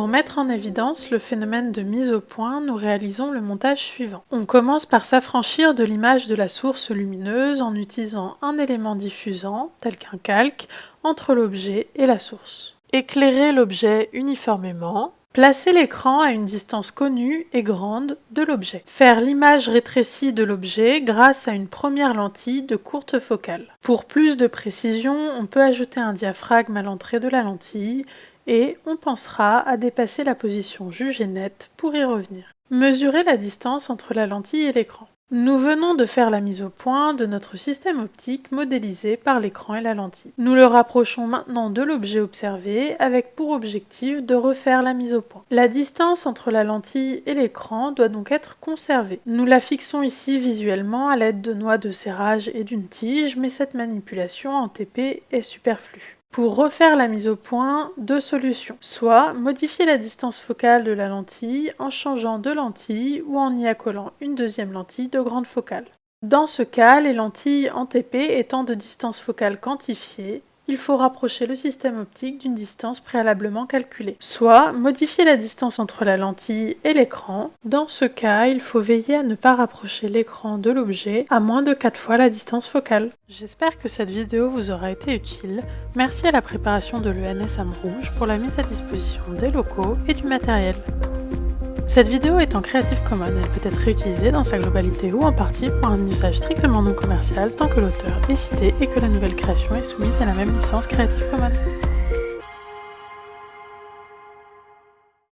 mettre en évidence le phénomène de mise au point, nous réalisons le montage suivant. On commence par s'affranchir de l'image de la source lumineuse en utilisant un élément diffusant, tel qu'un calque, entre l'objet et la source. Éclairer l'objet uniformément, Placer l'écran à une distance connue et grande de l'objet. Faire l'image rétrécie de l'objet grâce à une première lentille de courte focale. Pour plus de précision, on peut ajouter un diaphragme à l'entrée de la lentille et on pensera à dépasser la position jugée nette pour y revenir. Mesurer la distance entre la lentille et l'écran. Nous venons de faire la mise au point de notre système optique modélisé par l'écran et la lentille. Nous le rapprochons maintenant de l'objet observé avec pour objectif de refaire la mise au point. La distance entre la lentille et l'écran doit donc être conservée. Nous la fixons ici visuellement à l'aide de noix de serrage et d'une tige, mais cette manipulation en TP est superflue. Pour refaire la mise au point, deux solutions. Soit modifier la distance focale de la lentille en changeant de lentille ou en y accolant une deuxième lentille de grande focale. Dans ce cas, les lentilles en TP étant de distance focale quantifiée, il faut rapprocher le système optique d'une distance préalablement calculée. Soit modifier la distance entre la lentille et l'écran. Dans ce cas, il faut veiller à ne pas rapprocher l'écran de l'objet à moins de 4 fois la distance focale. J'espère que cette vidéo vous aura été utile. Merci à la préparation de l'ENS Rouge pour la mise à disposition des locaux et du matériel. Cette vidéo est en Creative Commons, elle peut être réutilisée dans sa globalité ou en partie pour un usage strictement non commercial tant que l'auteur est cité et que la nouvelle création est soumise à la même licence Creative Commons.